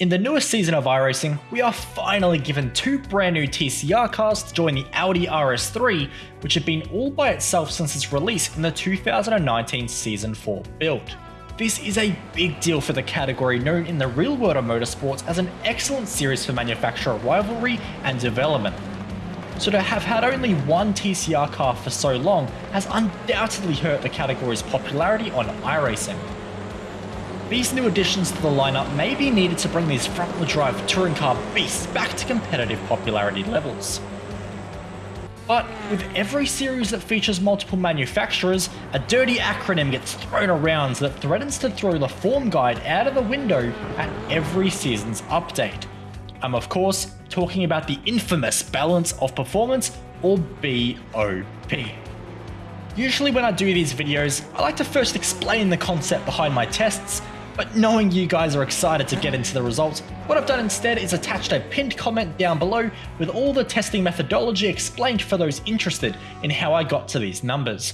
In the newest season of iRacing, we are finally given two brand new TCR cars to join the Audi RS3, which had been all by itself since its release in the 2019 Season 4 build. This is a big deal for the category known in the real world of motorsports as an excellent series for manufacturer rivalry and development. So to have had only one TCR car for so long has undoubtedly hurt the category's popularity on iRacing. These new additions to the lineup may be needed to bring these front-wheel drive touring car beasts back to competitive popularity levels. But with every series that features multiple manufacturers, a dirty acronym gets thrown around that threatens to throw the form guide out of the window at every season's update. I'm of course talking about the infamous Balance of Performance or BOP. Usually when I do these videos, I like to first explain the concept behind my tests but knowing you guys are excited to get into the results, what I've done instead is attached a pinned comment down below with all the testing methodology explained for those interested in how I got to these numbers.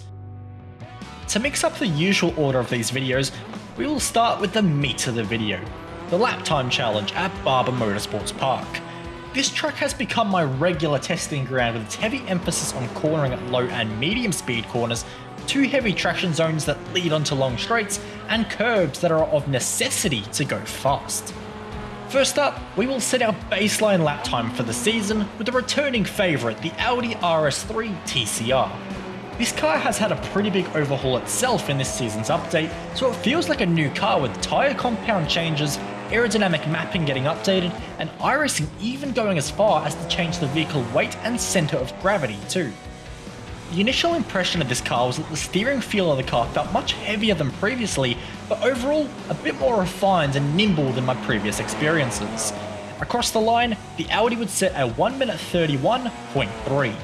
To mix up the usual order of these videos, we will start with the meat of the video, the lap time challenge at Barber Motorsports Park. This track has become my regular testing ground with its heavy emphasis on cornering at low and medium speed corners two heavy traction zones that lead onto long straights, and curbs that are of necessity to go fast. First up, we will set our baseline lap time for the season with the returning favourite, the Audi RS3 TCR. This car has had a pretty big overhaul itself in this season's update, so it feels like a new car with tyre compound changes, aerodynamic mapping getting updated, and iRacing even going as far as to change the vehicle weight and centre of gravity too. The initial impression of this car was that the steering feel of the car felt much heavier than previously, but overall a bit more refined and nimble than my previous experiences. Across the line, the Audi would set a 1 minute 31.3.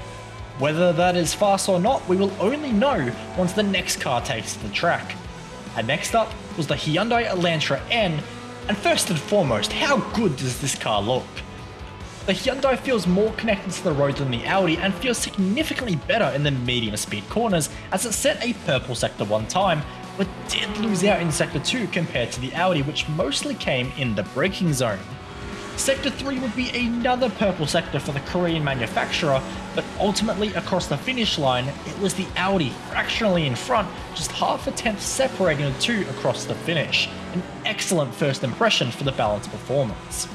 Whether that is fast or not, we will only know once the next car takes the track. And next up was the Hyundai Elantra N, and first and foremost, how good does this car look? The Hyundai feels more connected to the road than the Audi and feels significantly better in the medium speed corners as it set a purple sector one time, but did lose out in sector 2 compared to the Audi which mostly came in the braking zone. Sector 3 would be another purple sector for the Korean manufacturer, but ultimately across the finish line, it was the Audi fractionally in front, just half a tenth separating the two across the finish. An excellent first impression for the balanced performance.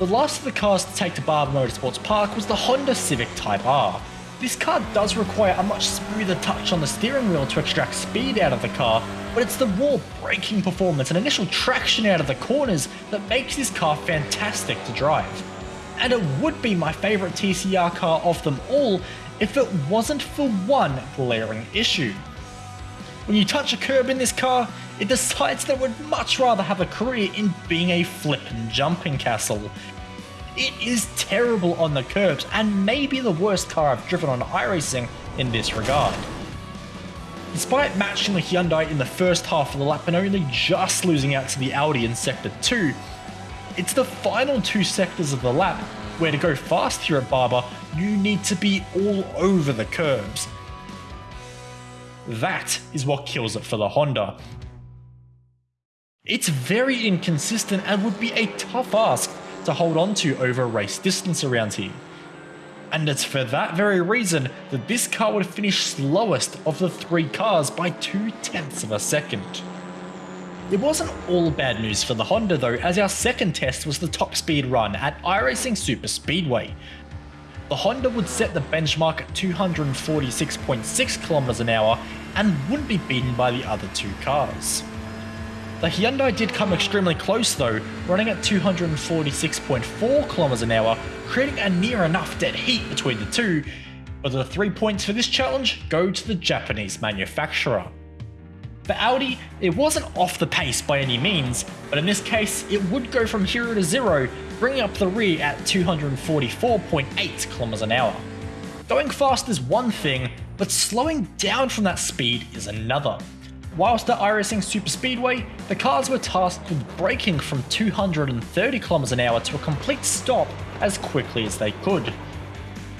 The last of the cars to take to Barber Motorsports Park was the Honda Civic Type R. This car does require a much smoother touch on the steering wheel to extract speed out of the car, but it's the raw braking performance and initial traction out of the corners that makes this car fantastic to drive. And it would be my favourite TCR car of them all if it wasn't for one glaring issue. When you touch a curb in this car, it decides that it would much rather have a career in being a flip and jumping castle. It is terrible on the curbs and maybe the worst car I've driven on iRacing in this regard. Despite matching the Hyundai in the first half of the lap and only just losing out to the Audi in Sector 2, it's the final two sectors of the lap where to go fast here at Barber, you need to be all over the curbs. That is what kills it for the Honda. It's very inconsistent and would be a tough ask to hold on to over race distance around here. And it's for that very reason that this car would finish slowest of the three cars by 2 tenths of a second. It wasn't all bad news for the Honda though, as our second test was the top speed run at iRacing Super Speedway. The Honda would set the benchmark at 246.6 km an hour and wouldn't be beaten by the other two cars. The Hyundai did come extremely close though, running at 246.4 km an hour, creating a near enough dead heat between the two, but the 3 points for this challenge go to the Japanese manufacturer. For Audi, it wasn't off the pace by any means, but in this case it would go from hero to 0, bringing up the rear at 244.8 km an hour. Going fast is one thing, but slowing down from that speed is another. Whilst at iRacing Super Speedway, the cars were tasked with braking from 230 km an hour to a complete stop as quickly as they could.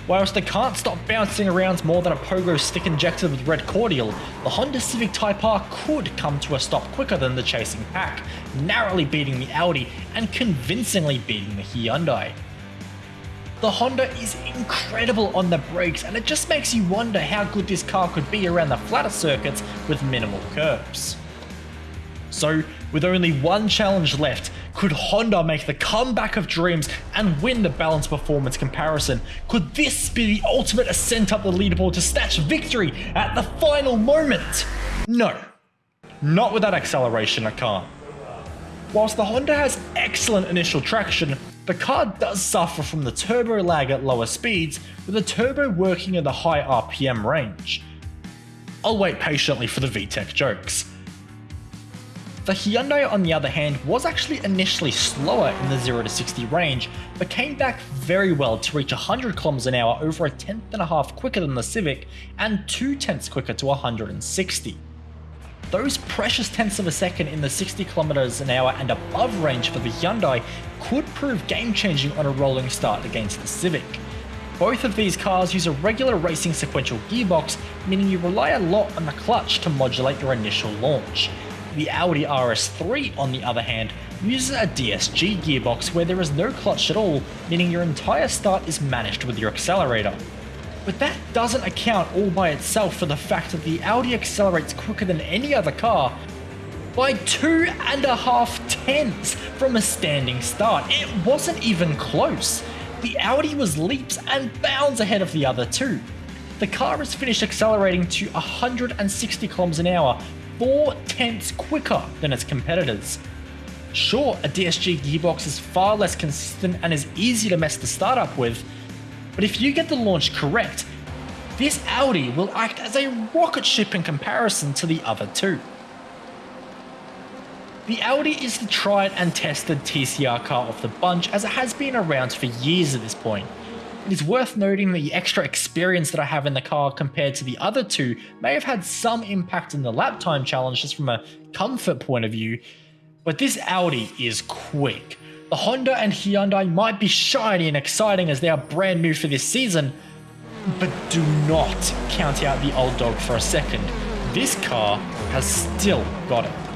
Whilst they can't stop bouncing around more than a pogo stick injected with red cordial, the Honda Civic Type R could come to a stop quicker than the chasing pack, narrowly beating the Audi and convincingly beating the Hyundai. The Honda is incredible on the brakes and it just makes you wonder how good this car could be around the flatter circuits with minimal curves. So, with only one challenge left, could Honda make the comeback of dreams and win the balance performance comparison? Could this be the ultimate ascent up the leaderboard to snatch victory at the final moment? No, not with that acceleration, I can't. Whilst the Honda has excellent initial traction, the car does suffer from the turbo lag at lower speeds, with the turbo working at the high RPM range. I'll wait patiently for the VTEC jokes. The Hyundai on the other hand was actually initially slower in the 0 to 60 range, but came back very well to reach 100 km an hour over a tenth and a half quicker than the Civic and 2 tenths quicker to 160. Those precious tenths of a second in the 60 km an hour and above range for the Hyundai could prove game changing on a rolling start against the Civic. Both of these cars use a regular racing sequential gearbox, meaning you rely a lot on the clutch to modulate your initial launch. The Audi RS3, on the other hand, uses a DSG gearbox where there is no clutch at all, meaning your entire start is managed with your accelerator. But that doesn't account all by itself for the fact that the Audi accelerates quicker than any other car by two and a half tenths from a standing start. It wasn't even close. The Audi was leaps and bounds ahead of the other two. The car has finished accelerating to 160 km an hour four tenths quicker than its competitors. Sure, a DSG gearbox is far less consistent and is easy to mess the startup with, but if you get the launch correct, this Audi will act as a rocket ship in comparison to the other two. The Audi is the tried and tested TCR car of the bunch as it has been around for years at this point. It is worth noting that the extra experience that I have in the car compared to the other two may have had some impact in the lap time challenge just from a comfort point of view, but this Audi is quick. The Honda and Hyundai might be shiny and exciting as they are brand new for this season, but do not count out the old dog for a second. This car has still got it.